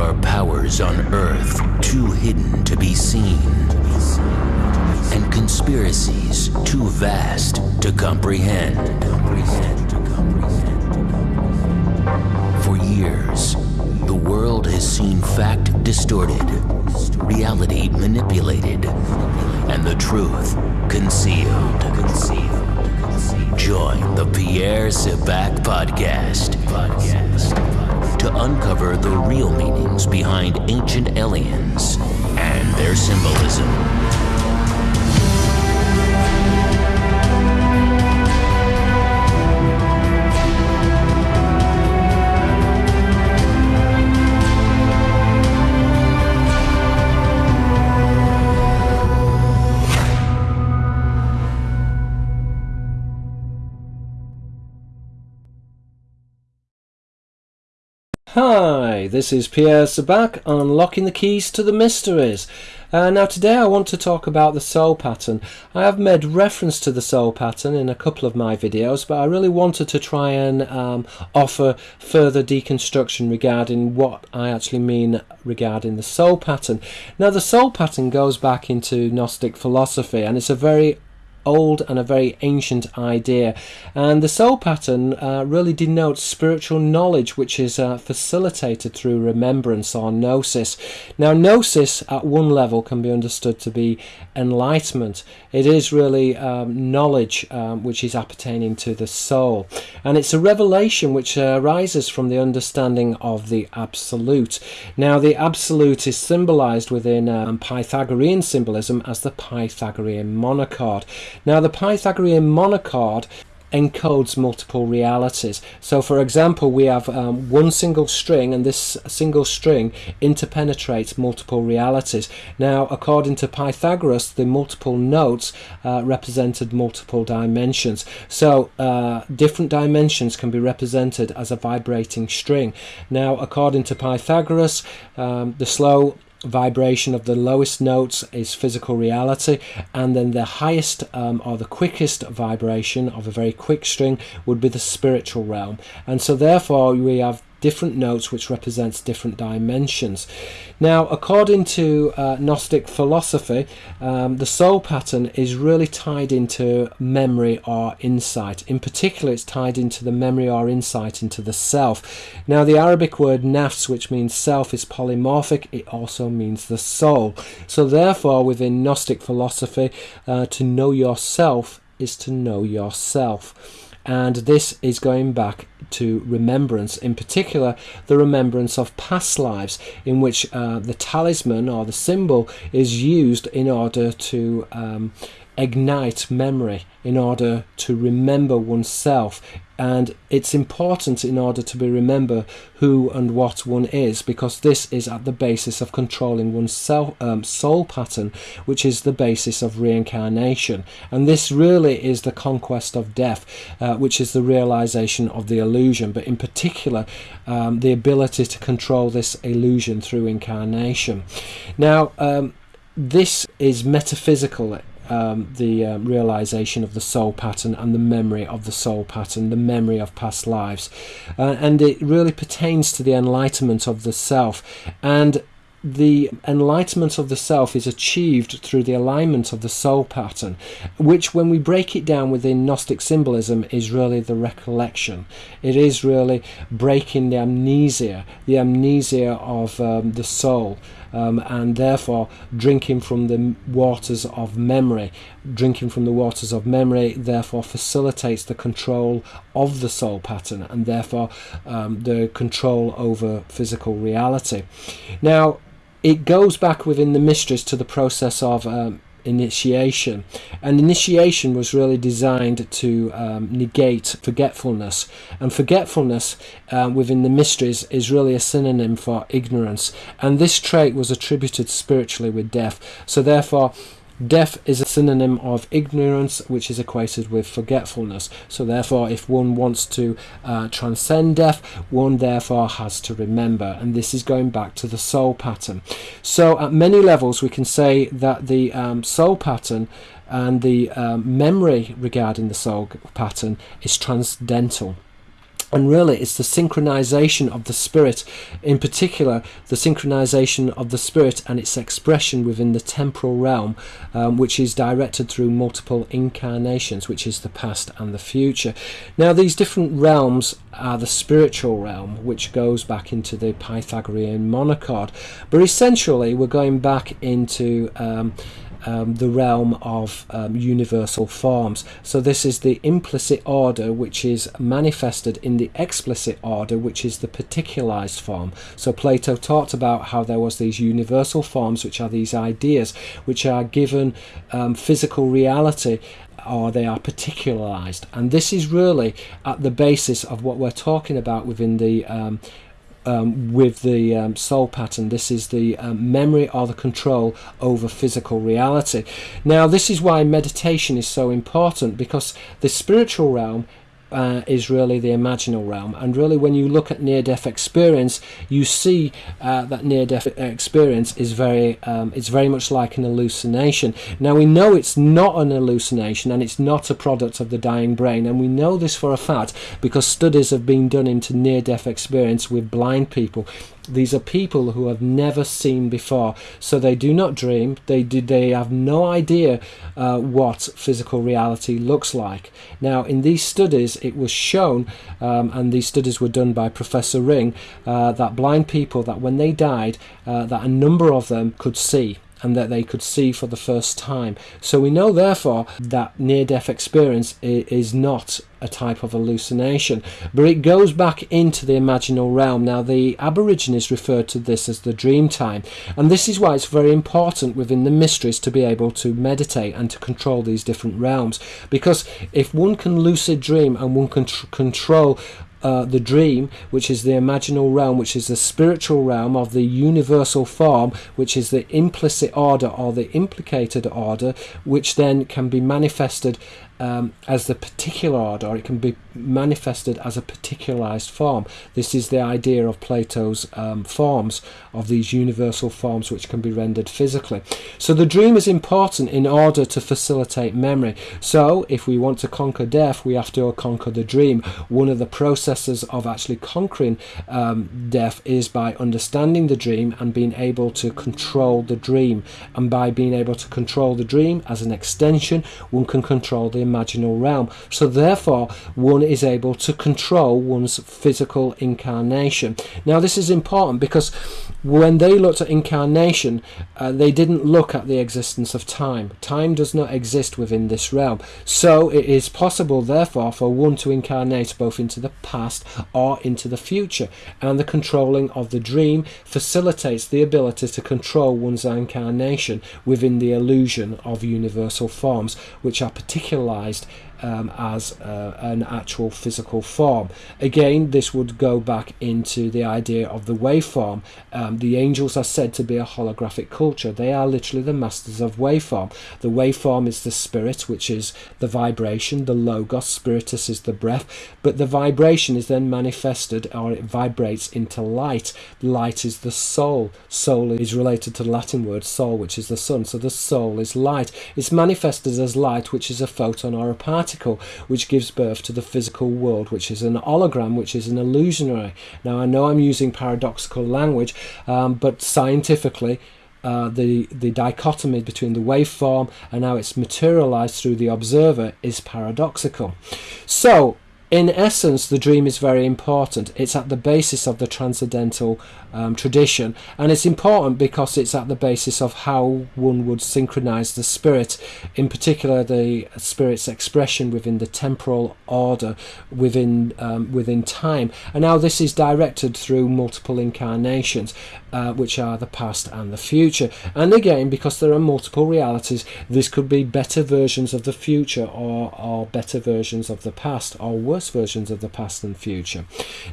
are powers on Earth too hidden to be seen, and conspiracies too vast to comprehend. For years, the world has seen fact distorted, reality manipulated, and the truth concealed. Join the Pierre Sabak podcast. podcast to uncover the real meanings behind ancient aliens and their symbolism. This is Pierre Sabak unlocking the keys to the mysteries. Uh, now today I want to talk about the soul pattern. I have made reference to the soul pattern in a couple of my videos, but I really wanted to try and um, offer further deconstruction regarding what I actually mean regarding the soul pattern. Now the soul pattern goes back into Gnostic philosophy and it's a very old and a very ancient idea. And the soul pattern uh, really denotes spiritual knowledge, which is uh, facilitated through remembrance or gnosis. Now, gnosis at one level can be understood to be enlightenment. It is really um, knowledge um, which is appertaining to the soul. And it's a revelation which arises from the understanding of the absolute. Now, the absolute is symbolized within um, Pythagorean symbolism as the Pythagorean monochord. Now the Pythagorean monochord encodes multiple realities. So for example, we have um, one single string and this single string interpenetrates multiple realities. Now, according to Pythagoras, the multiple notes uh, represented multiple dimensions. So uh, different dimensions can be represented as a vibrating string. Now, according to Pythagoras, um, the slow vibration of the lowest notes is physical reality and then the highest um, or the quickest vibration of a very quick string would be the spiritual realm. And so therefore we have different notes which represents different dimensions. Now, according to uh, Gnostic philosophy, um, the soul pattern is really tied into memory or insight. In particular, it's tied into the memory or insight into the self. Now, the Arabic word nafs, which means self, is polymorphic. It also means the soul. So, therefore, within Gnostic philosophy, uh, to know yourself is to know yourself and this is going back to remembrance, in particular the remembrance of past lives, in which uh, the talisman or the symbol is used in order to um, ignite memory in order to remember oneself. And it's important in order to be remember who and what one is because this is at the basis of controlling one's self, um, soul pattern which is the basis of reincarnation. And this really is the conquest of death uh, which is the realization of the illusion but in particular um, the ability to control this illusion through incarnation. Now um, this is metaphysical um, the uh, realization of the soul pattern and the memory of the soul pattern, the memory of past lives. Uh, and it really pertains to the enlightenment of the self. And the enlightenment of the self is achieved through the alignment of the soul pattern, which, when we break it down within Gnostic symbolism, is really the recollection. It is really breaking the amnesia, the amnesia of um, the soul, um, and therefore drinking from the waters of memory. Drinking from the waters of memory, therefore, facilitates the control of the soul pattern and therefore um, the control over physical reality. Now, it goes back within the mysteries to the process of um, initiation. And initiation was really designed to um, negate forgetfulness. And forgetfulness uh, within the mysteries is really a synonym for ignorance. And this trait was attributed spiritually with death. So therefore Death is a synonym of ignorance, which is equated with forgetfulness. So therefore, if one wants to uh, transcend death, one therefore has to remember. And this is going back to the soul pattern. So at many levels, we can say that the um, soul pattern and the um, memory regarding the soul pattern is transcendental. And really it's the synchronization of the spirit in particular the synchronization of the spirit and its expression within the temporal realm um, which is directed through multiple incarnations which is the past and the future. Now these different realms are the spiritual realm which goes back into the pythagorean monochord but essentially we're going back into um, um, the realm of um, universal forms. So this is the implicit order which is manifested in the explicit order which is the particularized form. So Plato talked about how there was these universal forms which are these ideas which are given um, physical reality or they are particularized and this is really at the basis of what we're talking about within the um, um, with the um, soul pattern. This is the um, memory or the control over physical reality. Now, this is why meditation is so important because the spiritual realm uh, is really the imaginal realm. And really, when you look at near death experience, you see uh, that near death experience is very, um, it's very much like an hallucination. Now, we know it's not an hallucination and it's not a product of the dying brain. And we know this for a fact because studies have been done into near death experience with blind people these are people who have never seen before, so they do not dream. They do, they have no idea uh, what physical reality looks like. Now, in these studies, it was shown, um, and these studies were done by Professor Ring, uh, that blind people that when they died, uh, that a number of them could see and that they could see for the first time. So we know, therefore, that near death experience is not a type of hallucination, but it goes back into the imaginal realm. Now, the Aborigines referred to this as the dream time, and this is why it's very important within the mysteries to be able to meditate and to control these different realms. Because if one can lucid dream and one can control uh, the dream, which is the imaginal realm, which is the spiritual realm of the universal form, which is the implicit order or the implicated order, which then can be manifested um, as the particular order, or it can be manifested as a particularized form. This is the idea of Plato's um, forms, of these universal forms which can be rendered physically. So the dream is important in order to facilitate memory. So if we want to conquer death, we have to conquer the dream. One of the processes of actually conquering um, death is by understanding the dream and being able to control the dream. And by being able to control the dream as an extension, one can control the imaginal realm. So therefore, one is able to control one's physical incarnation. Now this is important because when they looked at incarnation, uh, they didn't look at the existence of time. Time does not exist within this realm. So it is possible, therefore, for one to incarnate both into the past or into the future. And the controlling of the dream facilitates the ability to control one's incarnation within the illusion of universal forms, which are particularized um, as uh, an actual physical form. Again, this would go back into the idea of the waveform. Um, the angels are said to be a holographic culture. They are literally the masters of waveform. The waveform is the spirit, which is the vibration, the logos, spiritus is the breath, but the vibration is then manifested or it vibrates into light. Light is the soul. Soul is related to the Latin word sol, which is the sun. So the soul is light. It's manifested as light, which is a photon or a particle which gives birth to the physical world, which is an hologram, which is an illusionary. Now, I know I'm using paradoxical language, um, but scientifically, uh, the the dichotomy between the waveform and how it's materialized through the observer is paradoxical. So in essence, the dream is very important. It's at the basis of the transcendental um, tradition, and it's important because it's at the basis of how one would synchronize the spirit, in particular the spirit's expression within the temporal order, within um, within time. And now this is directed through multiple incarnations, uh, which are the past and the future. And again, because there are multiple realities, this could be better versions of the future or, or better versions of the past or worse versions of the past and future.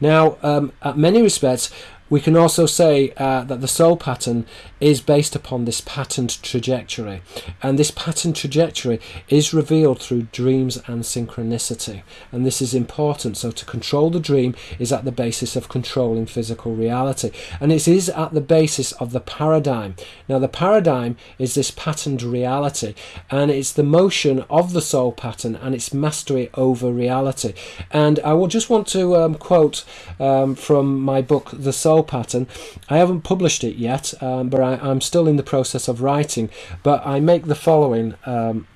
Now, um, at many respects, we can also say uh, that the soul pattern is based upon this patterned trajectory, and this patterned trajectory is revealed through dreams and synchronicity, and this is important. So, to control the dream is at the basis of controlling physical reality, and it is at the basis of the paradigm. Now, the paradigm is this patterned reality, and it's the motion of the soul pattern and its mastery over reality. And I will just want to um, quote um, from my book, The Soul Pattern. I haven't published it yet, um, but I, am still in the process of writing. But I make the following. Um,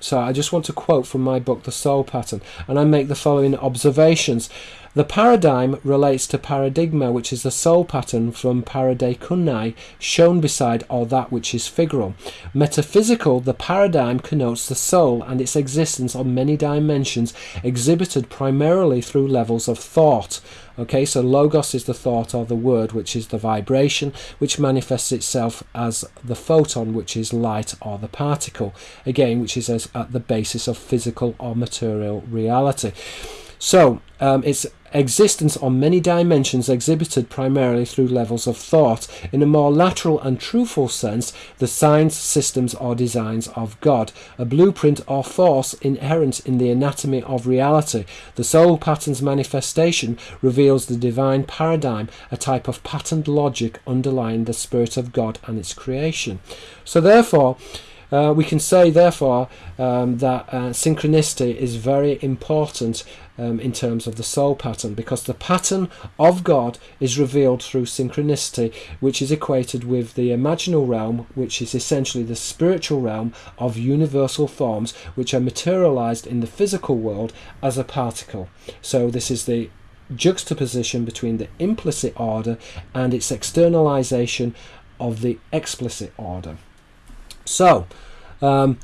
so I just want to quote from my book, The Soul Pattern, and I make the following observations. The paradigm relates to paradigma, which is the soul pattern from paradeikunai, shown beside or that which is figural. Metaphysical, the paradigm connotes the soul and its existence on many dimensions, exhibited primarily through levels of thought. Okay, so logos is the thought or the word, which is the vibration, which manifests itself as the photon, which is light or the particle, again, which is at the basis of physical or material reality. So um, its existence on many dimensions exhibited primarily through levels of thought. In a more lateral and truthful sense, the signs, systems, or designs of God, a blueprint or force inherent in the anatomy of reality. The soul pattern's manifestation reveals the divine paradigm, a type of patterned logic underlying the Spirit of God and its creation. So, therefore, uh, we can say, therefore, um, that uh, synchronicity is very important um, in terms of the soul pattern because the pattern of God is revealed through synchronicity, which is equated with the imaginal realm, which is essentially the spiritual realm of universal forms which are materialized in the physical world as a particle. So, this is the juxtaposition between the implicit order and its externalization of the explicit order. So, um,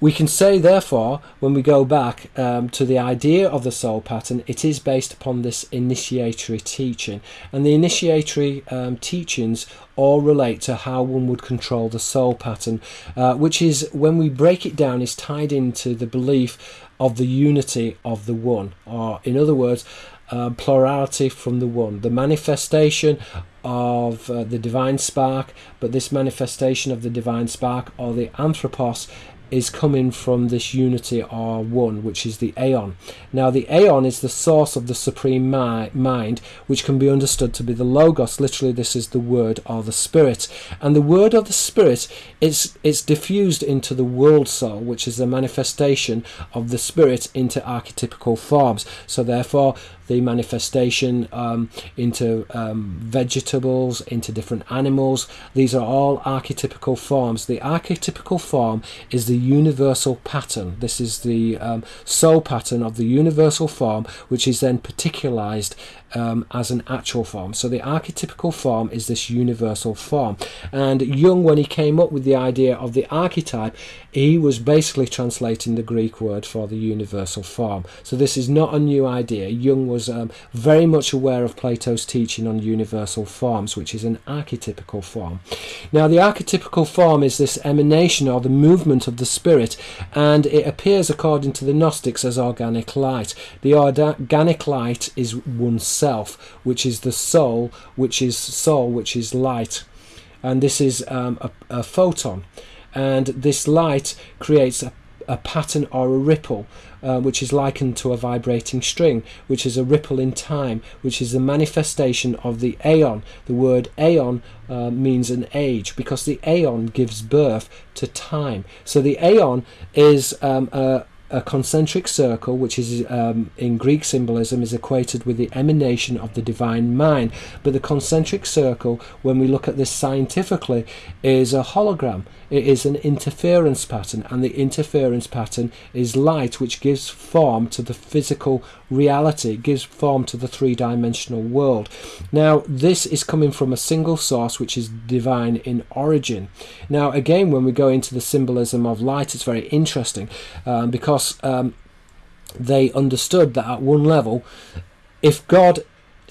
we can say, therefore, when we go back um, to the idea of the soul pattern, it is based upon this initiatory teaching. And the initiatory um, teachings all relate to how one would control the soul pattern, uh, which is, when we break it down, is tied into the belief of the unity of the one. Or, in other words, uh, plurality from the one, the manifestation of uh, the divine spark, but this manifestation of the divine spark or the anthropos is coming from this unity or one, which is the aeon. Now, the aeon is the source of the supreme mi- mind, which can be understood to be the logos. Literally, this is the word or the spirit, and the word of the spirit is it's diffused into the world soul, which is the manifestation of the spirit into archetypical forms. So, therefore, the manifestation um, into um, vegetables, into different animals. These are all archetypical forms. The archetypical form is the universal pattern. This is the um, soul pattern of the universal form, which is then particularized um, as an actual form. So the archetypical form is this universal form. And Jung, when he came up with the idea of the archetype, he was basically translating the Greek word for the universal form. So this is not a new idea. Jung was um, very much aware of Plato's teaching on universal forms, which is an archetypical form. Now, the archetypical form is this emanation or the movement of the spirit, and it appears, according to the Gnostics, as organic light. The organic light is oneself self, which is the soul, which is sol, which is light. And this is um, a, a, photon. And this light creates a, a pattern or a ripple, uh, which is likened to a vibrating string, which is a ripple in time, which is the manifestation of the aeon. The word aeon uh, means an age because the aeon gives birth to time. So the aeon is um, a a concentric circle, which is um, in Greek symbolism, is equated with the emanation of the divine mind. But the concentric circle, when we look at this scientifically, is a hologram. It is an interference pattern, and the interference pattern is light, which gives form to the physical reality, it gives form to the three dimensional world. Now, this is coming from a single source, which is divine in origin. Now, again, when we go into the symbolism of light, it's very interesting um, because um, they understood that at one level, if God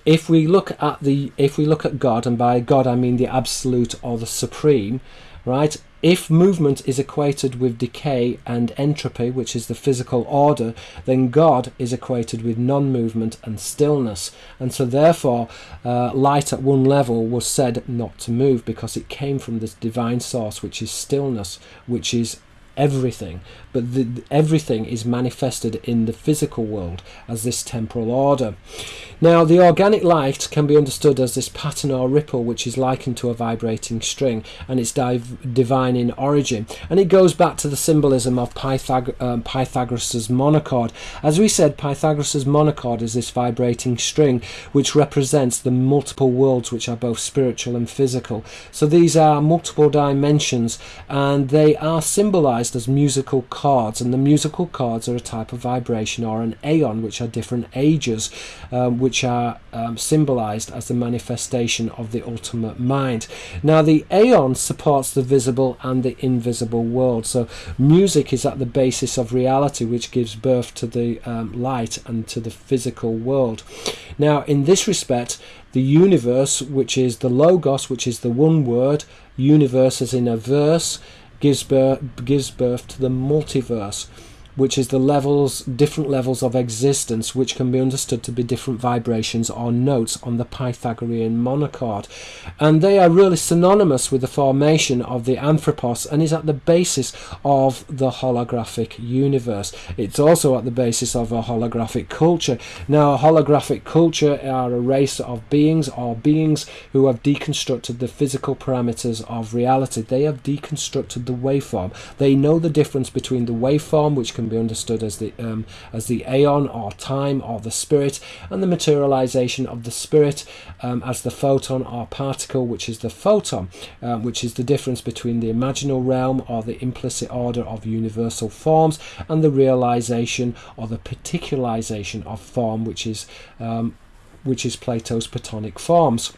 if we look at the if we look at God and by God I mean the absolute or the supreme right? If movement is equated with decay and entropy, which is the physical order, then God is equated with non movement and stillness. And so, therefore, uh, light at one level was said not to move because it came from this divine source, which is stillness, which is everything, but the, everything is manifested in the physical world as this temporal order. Now, the organic light can be understood as this pattern or ripple which is likened to a vibrating string, and it's div- divine in origin. And it goes back to the symbolism of Pythag- um, Pythagoras' monochord. As we said, Pythagoras' monochord is this vibrating string which represents the multiple worlds which are both spiritual and physical. So these are multiple dimensions, and they are symbolized as musical chords, and the musical chords are a type of vibration or an aeon, which are different ages. Um, which are um, symbolized as the manifestation of the ultimate mind. Now, the aeon supports the visible and the invisible world. So, music is at the basis of reality, which gives birth to the um, light and to the physical world. Now, in this respect, the universe, which is the logos, which is the one word, universe as in a verse, gives birth, gives birth to the multiverse which is the levels, different levels of existence, which can be understood to be different vibrations or notes on the Pythagorean monochord. And they are really synonymous with the formation of the anthropos and is at the basis of the holographic universe. It's also at the basis of a holographic culture. Now, a holographic culture are a race of beings or beings who have deconstructed the physical parameters of reality. They have deconstructed the waveform. They know the difference between the waveform, which can be understood as the um, as the aeon or time or the spirit, and the materialization of the spirit um, as the photon or particle, which is the photon, um, which is the difference between the imaginal realm or the implicit order of universal forms and the realization or the particularization of form, which is um, which is Plato's Platonic forms.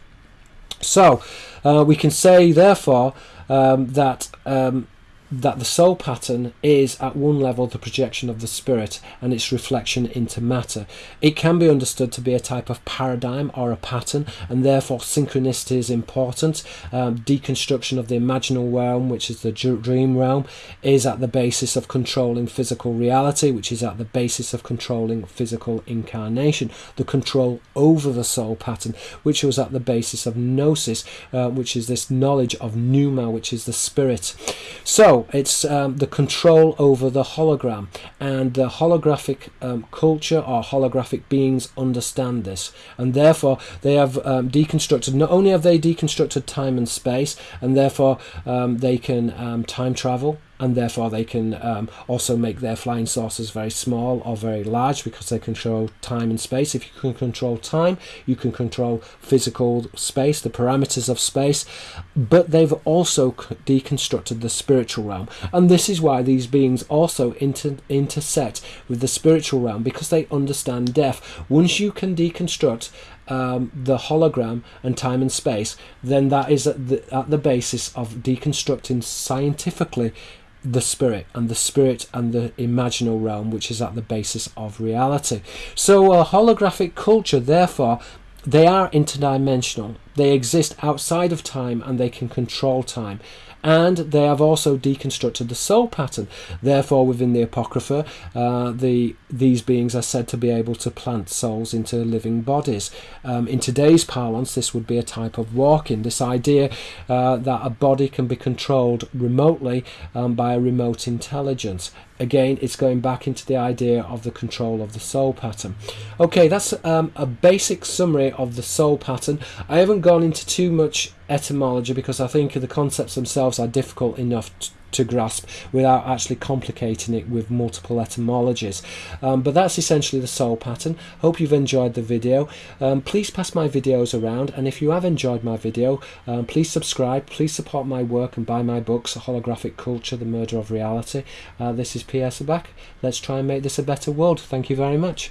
So uh, we can say, therefore, um, that um, that the soul pattern is at one level the projection of the spirit and its reflection into matter. It can be understood to be a type of paradigm or a pattern, and therefore synchronicity is important. Um, deconstruction of the imaginal realm, which is the dream realm, is at the basis of controlling physical reality, which is at the basis of controlling physical incarnation. The control over the soul pattern, which was at the basis of gnosis, uh, which is this knowledge of pneuma, which is the spirit. So, it's um, the control over the hologram, and the holographic um, culture or holographic beings understand this, and therefore they have um, deconstructed. Not only have they deconstructed time and space, and therefore um, they can um, time travel and therefore they can um, also make their flying saucers very small or very large because they control time and space. If you can control time, you can control physical space, the parameters of space, but they've also deconstructed the spiritual realm, and this is why these beings also inter- intersect with the spiritual realm because they understand death. Once you can deconstruct um, the hologram and time and space, then that is at the, at the basis of deconstructing scientifically the spirit and the spirit and the imaginal realm which is at the basis of reality. So a holographic culture therefore they are interdimensional. They exist outside of time and they can control time and they have also deconstructed the soul pattern. Therefore, within the Apocrypha, uh, the these beings are said to be able to plant souls into living bodies. Um, in today's parlance, this would be a type of walk-in. This idea uh, that a body can be controlled remotely um, by a remote intelligence again it's going back into the idea of the control of the soul pattern. Okay that's um, a basic summary of the soul pattern. I haven't gone into too much etymology because i think the concepts themselves are difficult enough to grasp without actually complicating it with multiple etymologies. Um, but that's essentially the soul pattern. Hope you've enjoyed the video. Um, please pass my videos around and if you have enjoyed my video, um, please subscribe, please support my work and buy my books, Holographic Culture, The Murder of Reality. Uh, this is Pierre Sabak. Let's try and make this a better world. Thank you very much.